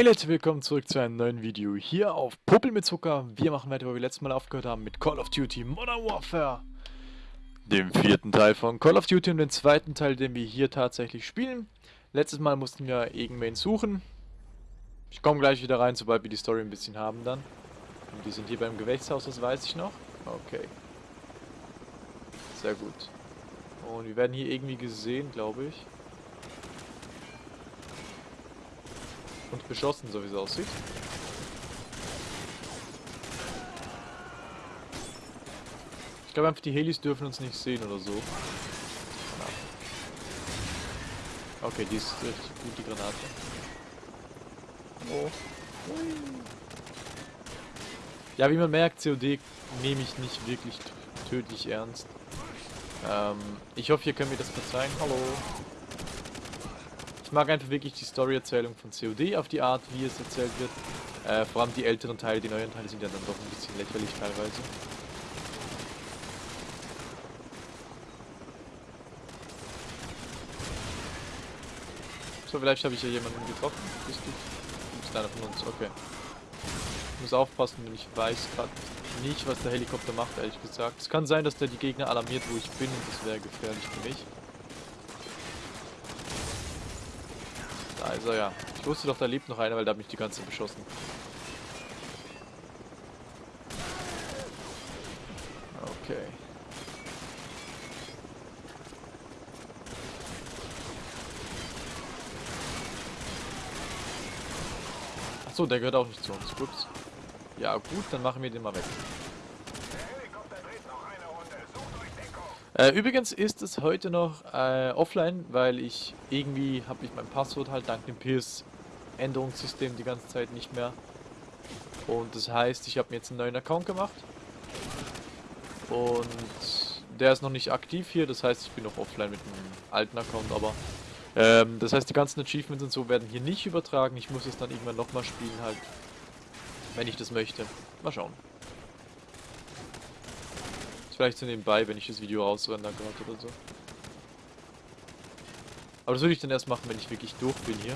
Hey Leute, willkommen zurück zu einem neuen Video hier auf Puppel mit Zucker. Wir machen weiter, wo wir letztes Mal aufgehört haben mit Call of Duty Modern Warfare. Dem vierten Teil von Call of Duty und den zweiten Teil, den wir hier tatsächlich spielen. Letztes Mal mussten wir irgendwen suchen. Ich komme gleich wieder rein, sobald wir die Story ein bisschen haben dann. Und die sind hier beim Gewächshaus, das weiß ich noch. Okay. Sehr gut. Und wir werden hier irgendwie gesehen, glaube ich. Und beschossen, so wie es aussieht. Ich glaube einfach, die Helis dürfen uns nicht sehen oder so. Okay, die ist richtig gut, die Granate. Oh. Ja, wie man merkt, COD nehme ich nicht wirklich tödlich ernst. Ähm, ich hoffe, ihr könnt mir das verzeihen. Hallo. Ich mag einfach wirklich die Story-Erzählung von COD auf die Art, wie es erzählt wird. Äh, vor allem die älteren Teile, die neueren Teile sind ja dann doch ein bisschen lächerlich teilweise. So, vielleicht habe ich ja jemanden getroffen. Bist du? Du bist einer von uns, okay. Ich muss aufpassen, denn ich weiß gerade nicht, was der Helikopter macht, ehrlich gesagt. Es kann sein, dass der die Gegner alarmiert, wo ich bin und das wäre gefährlich für mich. Er ja. Ich wusste doch, da lebt noch einer, weil da hat mich die ganze beschossen. Okay. Achso, der gehört auch nicht zu uns. Ups. Ja gut, dann machen wir den mal weg. Äh, übrigens ist es heute noch äh, offline, weil ich irgendwie habe ich mein Passwort halt dank dem PS Änderungssystem die ganze Zeit nicht mehr. Und das heißt, ich habe mir jetzt einen neuen Account gemacht. Und der ist noch nicht aktiv hier, das heißt, ich bin noch offline mit einem alten Account, aber ähm, das heißt, die ganzen Achievements und so werden hier nicht übertragen. Ich muss es dann irgendwann nochmal spielen halt, wenn ich das möchte. Mal schauen vielleicht so nebenbei, wenn ich das Video rausrender gerade oder so. Aber das würde ich dann erst machen, wenn ich wirklich durch bin hier.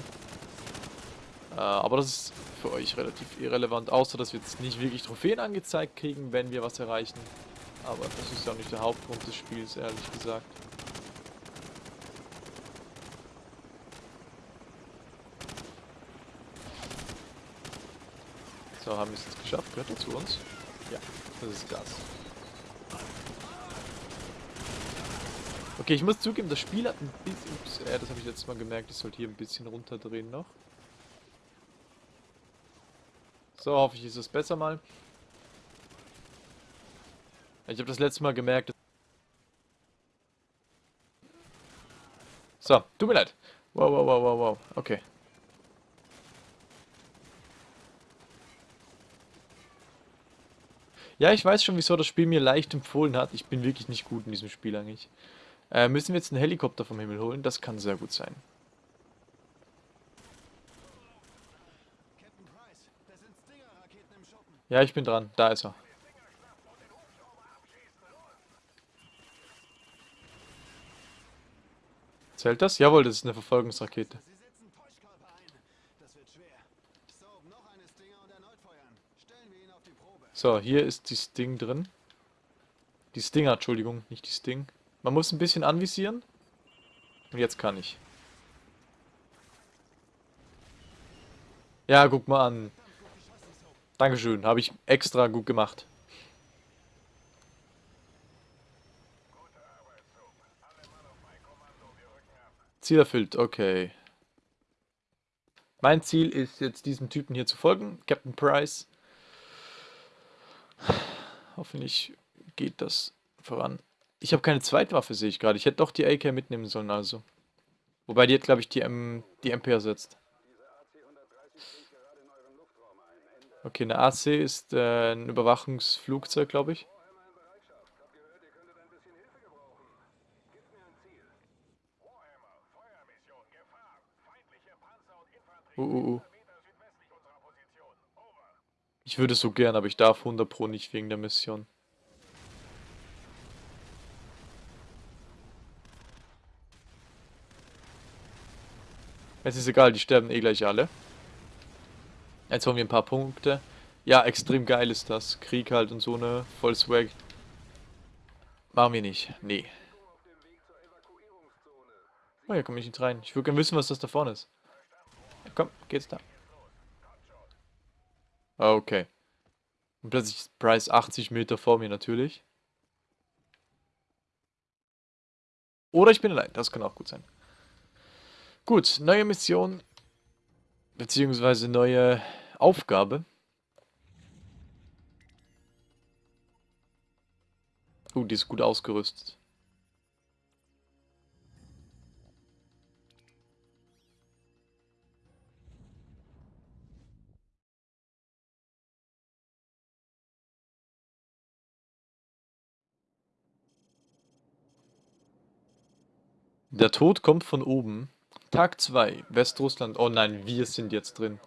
Äh, aber das ist für euch relativ irrelevant, außer dass wir jetzt nicht wirklich Trophäen angezeigt kriegen, wenn wir was erreichen. Aber das ist ja auch nicht der Hauptgrund des Spiels, ehrlich gesagt. So, haben wir es jetzt geschafft. Gehört er zu uns? Ja, das ist das. Okay, ich muss zugeben, das Spiel hat ein bisschen... Ups, äh, das habe ich letztes Mal gemerkt. Ich sollte hier ein bisschen runterdrehen noch. So, hoffe ich, ist es besser mal. Ich habe das letzte Mal gemerkt... So, tut mir leid. Wow, wow, wow, wow, wow. Okay. Ja, ich weiß schon, wieso das Spiel mir leicht empfohlen hat. Ich bin wirklich nicht gut in diesem Spiel eigentlich. Äh, müssen wir jetzt einen Helikopter vom Himmel holen? Das kann sehr gut sein. Ja, ich bin dran. Da ist er. Zählt das? Jawohl, das ist eine Verfolgungsrakete. So, hier ist die Sting drin. Die Stinger, Entschuldigung, nicht die Sting. Man muss ein bisschen anvisieren. Und jetzt kann ich. Ja, guck mal an. Dankeschön, habe ich extra gut gemacht. Ziel erfüllt, okay. Mein Ziel ist jetzt diesem Typen hier zu folgen, Captain Price. Hoffentlich geht das voran. Ich habe keine Zweitwaffe, sehe ich gerade. Ich hätte doch die AK mitnehmen sollen, also. Wobei die hat, glaube ich, die, M die MP ersetzt. Okay, eine AC ist äh, ein Überwachungsflugzeug, glaube ich. Uh, uh, uh. Ich würde so gern, aber ich darf 100 Pro nicht wegen der Mission. Es ist egal, die sterben eh gleich alle. Jetzt haben wir ein paar Punkte. Ja, extrem geil ist das. Krieg halt und so eine voll Swag. Machen wir nicht. Nee. Oh, hier komme ich nicht rein. Ich würde gerne wissen, was das da vorne ist. Ja, komm, geht's da. Okay. Und plötzlich ist Price 80 Meter vor mir natürlich. Oder ich bin allein, das kann auch gut sein. Gut, neue Mission. Beziehungsweise neue Aufgabe. Uh, die ist gut ausgerüstet. Der Tod kommt von oben. Tag 2, Westrussland. Oh nein, wir sind jetzt drin.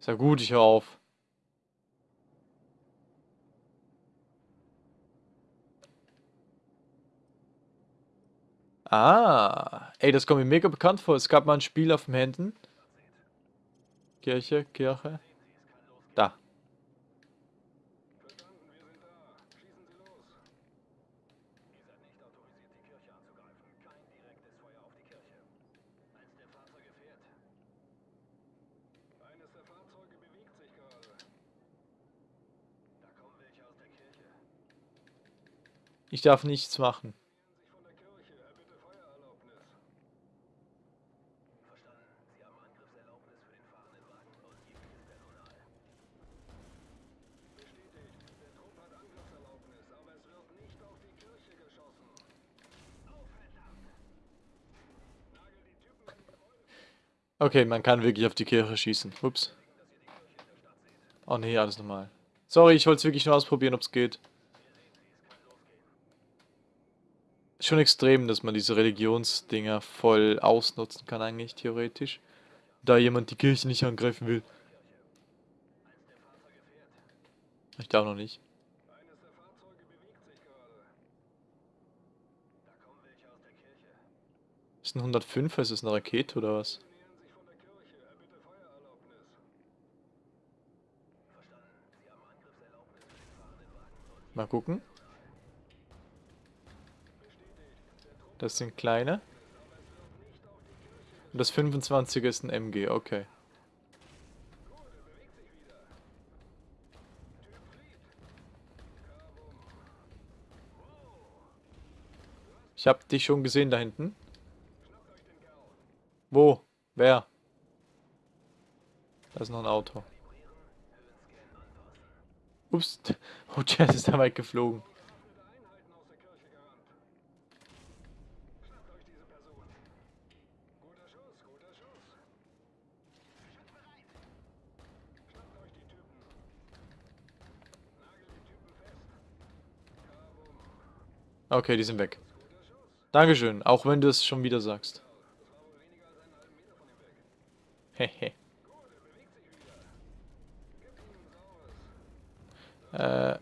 Ist ja gut, ich höre auf. Ah, ey, das kommt mir mega bekannt vor. Es gab mal ein Spiel auf dem Händen. Kirche, Kirche. Da. Ich darf nichts machen. Okay, man kann wirklich auf die Kirche schießen. Ups. Oh nee, alles normal. Sorry, ich wollte es wirklich nur ausprobieren, ob es geht. Schon extrem, dass man diese Religionsdinger voll ausnutzen kann eigentlich, theoretisch. Da jemand die Kirche nicht angreifen will. Ich glaube noch nicht. Ist ein 105, ist es eine Rakete oder was? Mal gucken. Das sind kleine. Und das 25 ist ein MG, okay. Ich hab dich schon gesehen da hinten. Wo? Wer? Da ist noch ein Auto. Ups. Oh, Jazz ist da weit geflogen. Okay, die sind weg. Dankeschön, auch wenn du es schon wieder sagst. Hehe. Äh.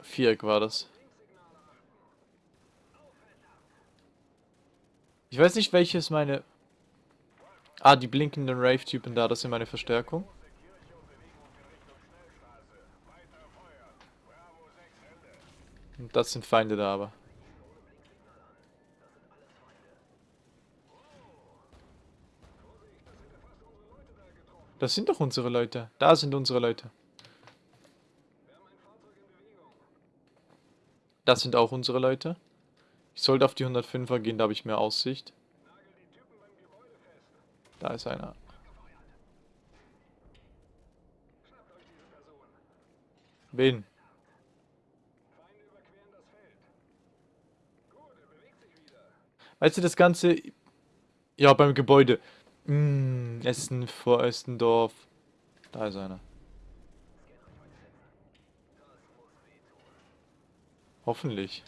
Viereck war das. Ich weiß nicht, welches meine... Ah, die blinkenden Rave-Typen da, das sind meine Verstärkung. Das sind Feinde da aber. Das sind doch unsere Leute. Da sind unsere Leute. Das sind auch unsere Leute. Ich sollte auf die 105er gehen, da habe ich mehr Aussicht. Da ist einer. Wen? Weißt du, das Ganze... Ja, beim Gebäude. Hm, Essen vor Essendorf. Da ist einer. Hoffentlich.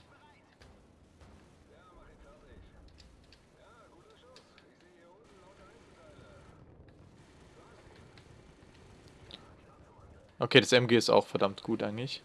Okay, das MG ist auch verdammt gut eigentlich.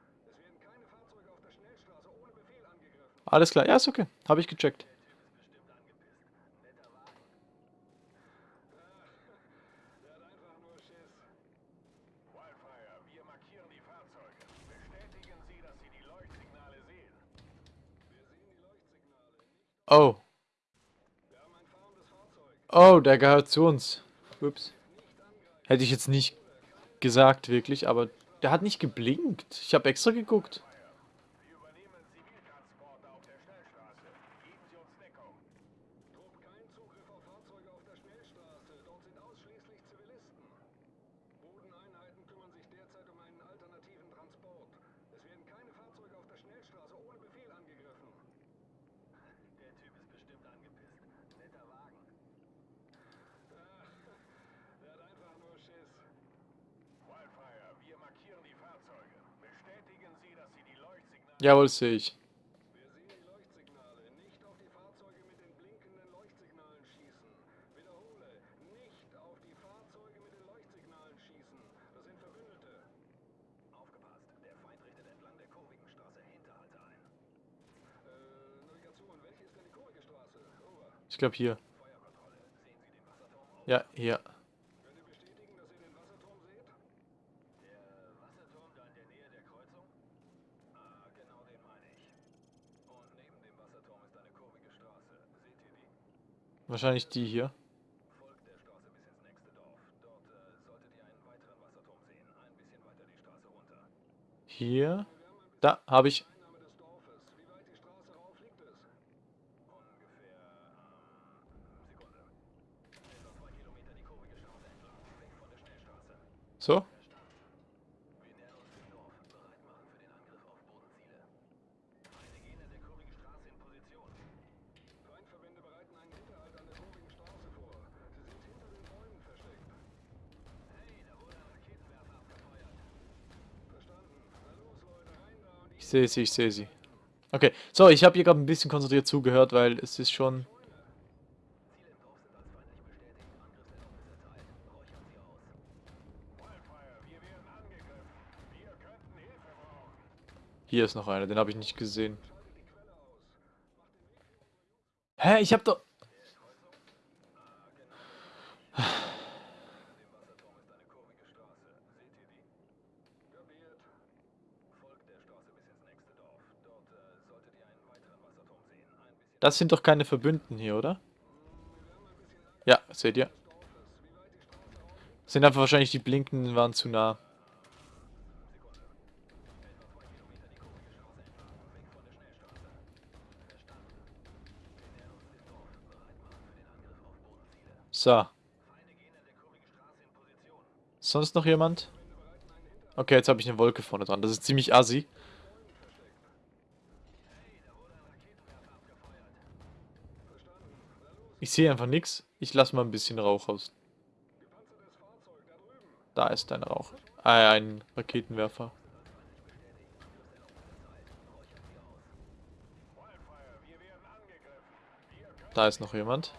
Alles klar, ja, ist okay. Habe ich gecheckt. Oh. Oh, der gehört zu uns. Ups. Hätte ich jetzt nicht gesagt, wirklich, aber der hat nicht geblinkt. Ich habe extra geguckt. Jawohl, sehe ich. Ich glaube hier. Ja, hier. Wahrscheinlich die hier. Hier. Da, habe ich. So. Sehe sie, ich sehe sie. Okay, so, ich habe hier gerade ein bisschen konzentriert zugehört, weil es ist schon... Hier ist noch einer, den habe ich nicht gesehen. Hä, ich habe doch... Das sind doch keine Verbünden hier, oder? Ja, seht ihr. Sind einfach wahrscheinlich die blinkenden waren zu nah. So. Sonst noch jemand? Okay, jetzt habe ich eine Wolke vorne dran. Das ist ziemlich assi. Ich sehe einfach nichts. Ich lasse mal ein bisschen Rauch aus. Da ist ein Rauch. Ah, ein Raketenwerfer. Da ist noch jemand.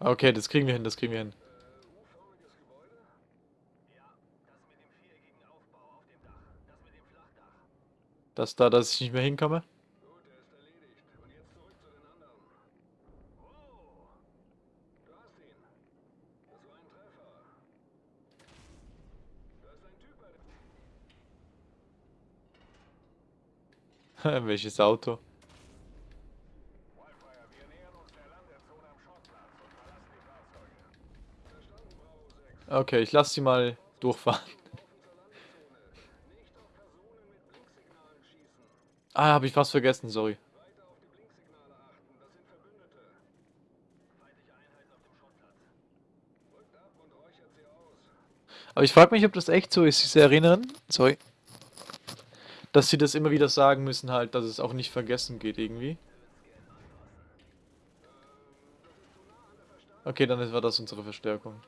Okay, das kriegen wir hin, das kriegen wir hin. Dass da, dass ich nicht mehr hinkomme? Welches Auto? Okay, ich lasse sie mal durchfahren. Ah, habe ich was vergessen, sorry. Aber ich frage mich, ob das echt so ist, diese Erinnern, Sorry. Dass sie das immer wieder sagen müssen halt, dass es auch nicht vergessen geht irgendwie. Okay, dann war das unsere Verstärkung.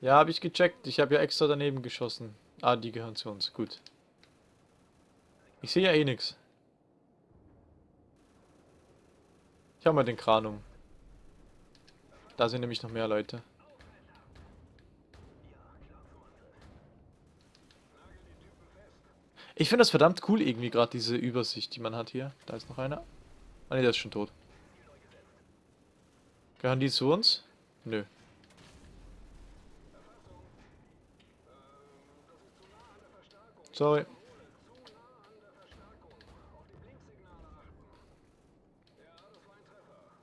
Ja, habe ich gecheckt. Ich habe ja extra daneben geschossen. Ah, die gehören zu uns. Gut. Ich sehe ja eh nichts. Ich habe mal den Kran um. Da sind nämlich noch mehr Leute. Ich finde das verdammt cool irgendwie gerade, diese Übersicht, die man hat hier. Da ist noch einer. Ah ne, der ist schon tot. Gehören die zu uns? Nö. Sorry.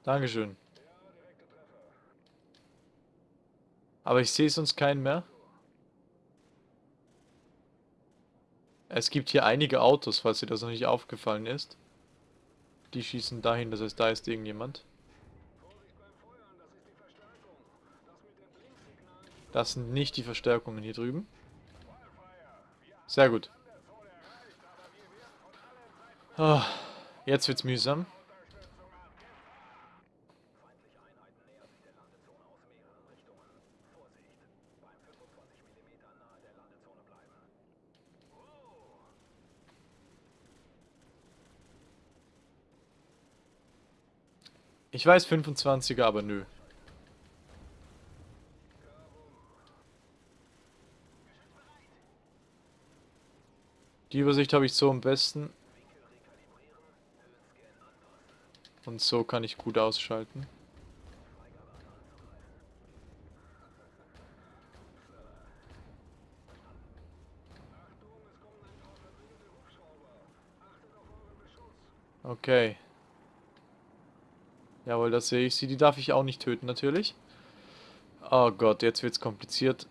Dankeschön. Aber ich sehe sonst keinen mehr. Es gibt hier einige Autos, falls dir das noch nicht aufgefallen ist. Die schießen dahin, das heißt, da ist irgendjemand. Das sind nicht die Verstärkungen hier drüben. Sehr gut. Oh, jetzt wird's mühsam. Ich weiß 25er, aber nö. Die Übersicht habe ich so am besten. Und so kann ich gut ausschalten. Okay. Jawohl, das sehe ich sie. Die darf ich auch nicht töten, natürlich. Oh Gott, jetzt wird's kompliziert.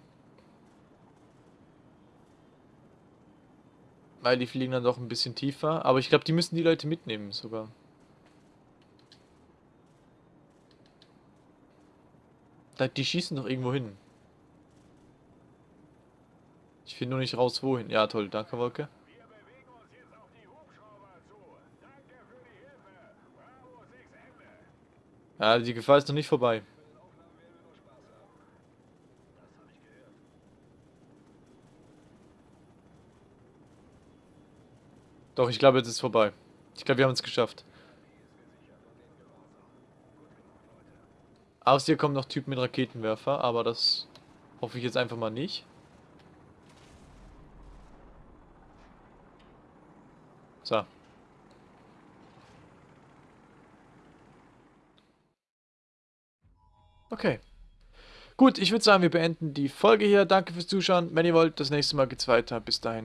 Weil die fliegen dann doch ein bisschen tiefer. Aber ich glaube, die müssen die Leute mitnehmen sogar. Die schießen doch irgendwo hin. Ich finde nur nicht raus, wohin. Ja, toll. Danke, Wolke. Ja, die Gefahr ist noch nicht vorbei. Doch, ich glaube, jetzt ist vorbei. Ich glaube, wir haben es geschafft. Aus hier kommen noch Typen mit Raketenwerfer, aber das hoffe ich jetzt einfach mal nicht. So. Okay. Gut, ich würde sagen, wir beenden die Folge hier. Danke fürs Zuschauen. Wenn ihr wollt, das nächste Mal geht's weiter. Bis dahin.